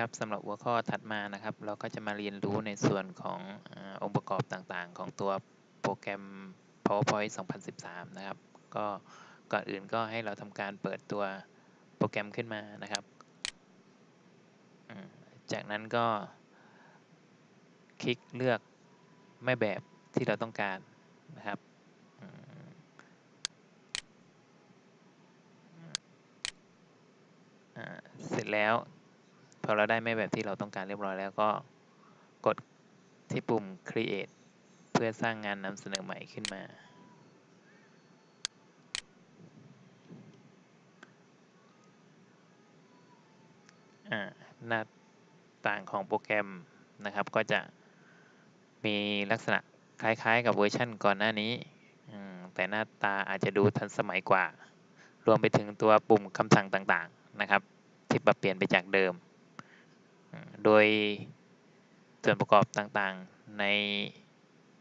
ครับสำหรับหัวข้อถัดมานะครับ เราก็จะมาเรียนรู้ในส่วนของอองค์ประกอบต่างๆ ของตัวโปรแกรม PowerPoint 2013 นะครับ ก็ก่อนอื่นก็ให้เราทำการเปิดตัวโปรแกรมขึ้นมานะครับ จากนั้นก็ คลิกเลือกแม่แบบที่เราต้องการนะครับเสร็จแล้ว อเราได้แม่แบบที่เราต้องการเรียบร้อยแล้วก็กดที่ปุ่ม create เพื่อสร้างงานนำเสนอใหม่ขึ้นมา หน้าต่างของโปรแกรมนะครับ ก็จะมีลักษณะคล้ายๆ กับเวอร์ชันก่อนหน้านี้ แต่หน้าตาอาจจะดูทันสมัยกว่า รวมไปถึงตัวปุ่มคำสั่งต่างๆนะครับ ที่ปรับเปลี่ยนไปจากเดิม โดยส่วนประกอบต่างๆ ใน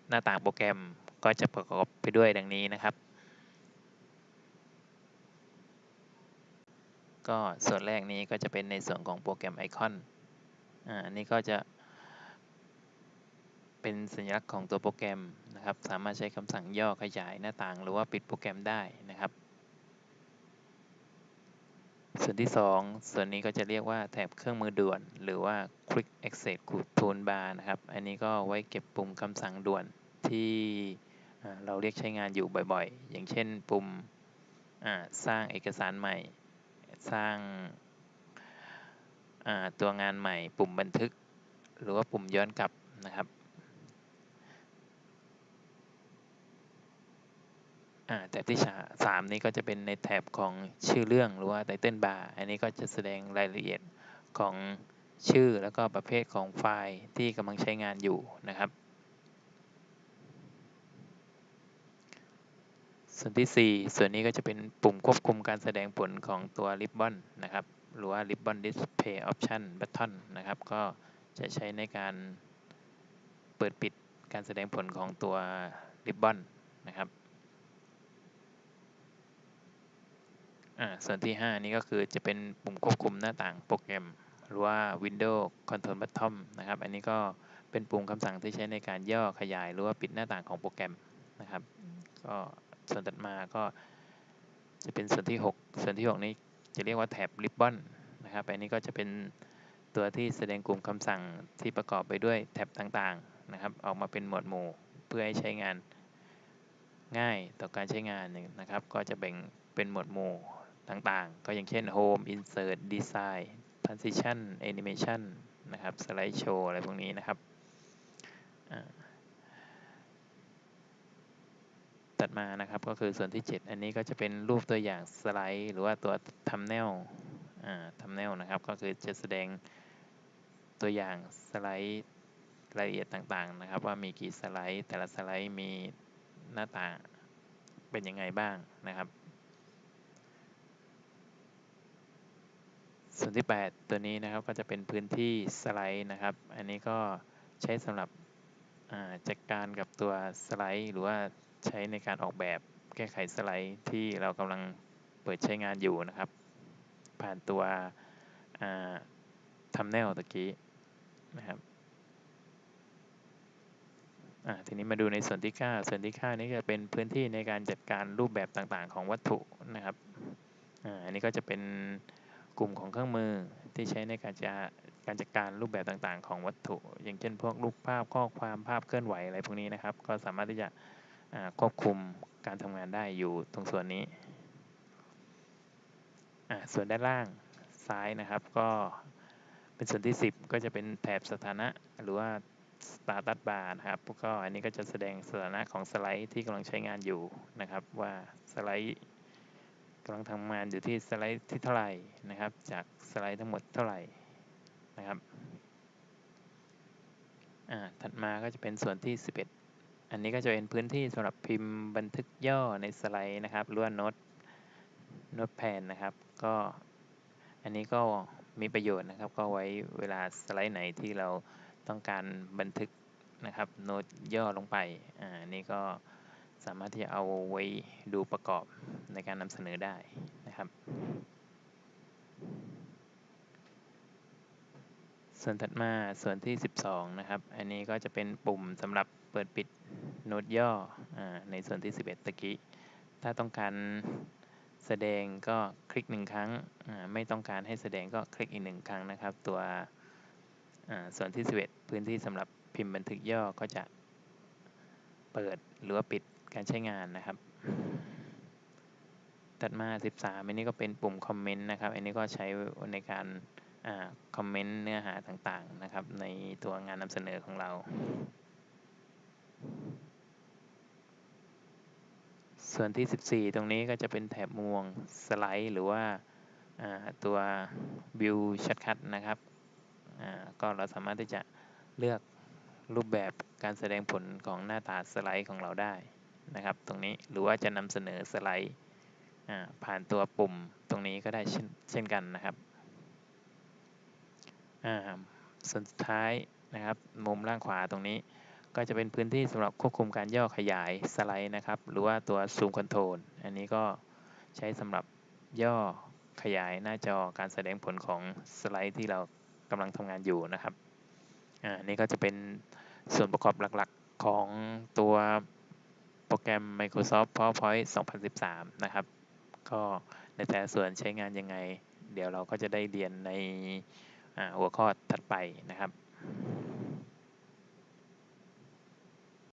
หน้าต่างโปรแกรมก็จะประกอบไปด้วยดังนี้นะครับ ก็ส่วนแรกนี้ก็จะเป็นในส่วนของโปรแกรมไอคอนอ่าอันนี้ก็จะเป็นสัญลักษณ์ของตัวโปรแกรมนะครับ สามารถใช้คำสั่งย่อขยายหน้าต่าง หรือว่าปิดโปรแกรมได้นะครับ ส่วนที่2ส่วนนี้ก็จะเรียกว่าแถบเครื่องมือด่วน หรือว่า Quick Access Toolbar นะครับ อันนี้ก็ไว้เก็บปุ่มคำสั่งด่วนที่เราเรียกใช้งานอยู่บ่อยๆ อย่างเช่นปุ่มสร้างเอกสารใหม่ สร้างตัวงานใหม่ ปุ่มบันทึก หรือว่าปุ่มย้อนกลับนะครับ แถบที่สามนี้ก็จะเป็นในแถบของชื่อเรื่องหรือว่าไตเติลบาร์อันนี้ก็จะแสดงรายละเอียดของชื่อแล้วก็ประเภทของไฟล์ที่กำลังใช้งานอยู่นะครับ ส่วนที่ 4 ส่วนนี้ก็จะเป็นปุ่มควบคุมการแสดงผลของตัว Ribbon นะครับ หรือว่า Ribbon Display Option Button นะครับ ก็จะใช้ในการเปิดปิดการแสดงผลของตัว Ribbon นะครับ ส่วนที่ 5 นี้ก็คือจะเป็นปุ่มควบคุมหน้าต่างโปรแกรม หรือว่า Windows Control Button นะครับ อันนี้ก็เป็นปุ่มคำสั่งที่ใช้ในการย่อขยาย หรือว่าปิดหน้าต่างของโปรแกรมนะครับก็ส่วนถัดมาก็จะเป็นส่วนที่ 6 ส่วนที่ 6 นี้จะเรียกว่าแถบ Ribbon นะครับอันนี้ก็จะเป็นตัวที่แสดงกลุ่มคำสั่งที่ประกอบไปด้วยแท็บต่างๆนะครับ ออกมาเป็นหมวดหมู่เพื่อให้ใช้งานง่ายต่อการใช้งานนะครับ ก็จะแบ่งเป็นหมวดหมู่ ต่างๆ ก็อย่างเช่น Home Insert Design Transition Animation นะครับ Slide Show อะไรพวกนี้นะครับ ตัดมานะครับก็คือส่วนที่ 7 อันนี้ก็จะเป็นรูปตัวอย่างสไลด์ หรือว่าตัวทำแนวทำแนวนะครับ ก็คือจะแสดงตัวอย่างสไลด์รายละเอียดต่างๆนะครับ ว่ามีกี่สไลด์ แต่ละสไลด์มีหน้าตาเป็นยังไงบ้างนะครับ ส่วนที่ 8 ตัวนี้นะครับก็จะเป็นพื้นที่สไลด์นะครับ อันนี้ก็ใช้สำหรับจัดการกับตัวสไลด์ หรือว่าใช้ในการออกแบบแก้ไขสไลด์ที่เรากำลังเปิดใช้งานอยู่นะครับ ผ่านตัวทำแนวตะกี้นะครับทีนี้มาดูในส่วนที่ 9 ส่วนที่ 9 นี้จะเป็นพื้นที่ในการจัดการรูปแบบต่างๆ ของวัตถุนะครับอันนี้ก็จะเป็น กลุ่มของเครื่องมือที่ใช้ในการจะการจัดการรูปแบบต่างๆ ของวัตถุ อย่างเช่นพวกรูปภาพข้อความภาพเคลื่อนไหวอะไรพวกนี้นะครับ ก็สามารถที่จะควบคุมการทำงานได้อยู่ตรงส่วนนี้ ส่วนด้านล่างซ้ายนะครับ ก็เป็นส่วนที่ 10 ก็จะเป็นแถบสถานะหรือว่า status bar นะครับก็อันนี้ก็จะแสดงสถานะของสไลด์ที่กำลังใช้งานอยู่นะครับ ว่าสไลด์ำลังทำงานอยู่ที่สไลด์ที่เท่าไหร่นะครับ จากสไลด์ทั้งหมดเท่าไหร่นะครับอ่าถัดมาก็จะเป็นส่วนที่ 11 อันนี้ก็จะเป็นพื้นที่สำหรับพิมพ์บันทึกย่อในสไลด์นะครับหรือว่าโน้ตโน้ตแพนนะครับ ก็อันนี้ก็มีประโยชน์นะครับ ก็ไว้เวลาสไลด์ไหนที่เราต้องการบันทึกนะครับ โน้ตย่อลงไปอ่านี่ก็ สามารถที่จะเอาไว้ดูประกอบในการนำเสนอได้นะครับ ส่วนถัดมาส่วนที่ 12 นะครับ อันนี้ก็จะเป็นปุ่มสำหรับเปิดปิดโน้ตย่ออในส่วนที่ 11 ตะกี้ ถ้าต้องการแสดงก็คลิกหนึ่งครั้ง ไม่ต้องการให้แสดงก็คลิกอีกหนึ่งครั้งนะครับ ตัวส่วนที่ 11 พื้นที่สำหรับพิมพ์บันทึกย่อก็จะ เปิดหรือว่าปิดการใช้งานนะครับ ถัดมา 13 อันนี้ก็เป็นปุ่มคอมเมนต์นะครับ อันนี้ก็ใช้ในการคอมเมนต์เนื้อหาต่างๆนะครับ ในตัวงานนำเสนอของเรา ส่วนที่ 14 ตรงนี้ก็จะเป็นแถบม่วงสไลด์ หรือว่าตัววิวชัดคัดนะครับก็เราสามารถที่จะเลือก รูปแบบการแสดงผลของหน้าตาสไลด์ของเราได้นะครับ ตรงนี้หรือว่าจะนำเสนอสไลด์ผ่านตัวปุ่มตรงนี้ก็ได้เช่นกันนะครับส่วนสุดท้ายนะครับ มุมล่างขวาตรงนี้ ก็จะเป็นพื้นที่สำหรับควบคุมการย่อขยายสไลด์นะครับ หรือว่าตัวซูมคอนโทรลอันนี้ก็ใช้สำหรับย่อขยายหน้าจอการแสดงผลของสไลด์ที่เรากำลังทำงานอยู่นะครับ อ่านี่ก็จะเป็นส่วนประกอบหลักๆของตัวโปรแกรม Microsoft PowerPoint 2013 นะครับ ก็ในแต่ส่วนใช้งานยังไง เดี๋ยวเราก็จะได้เรียนในหัวข้อถัดไปนะครับ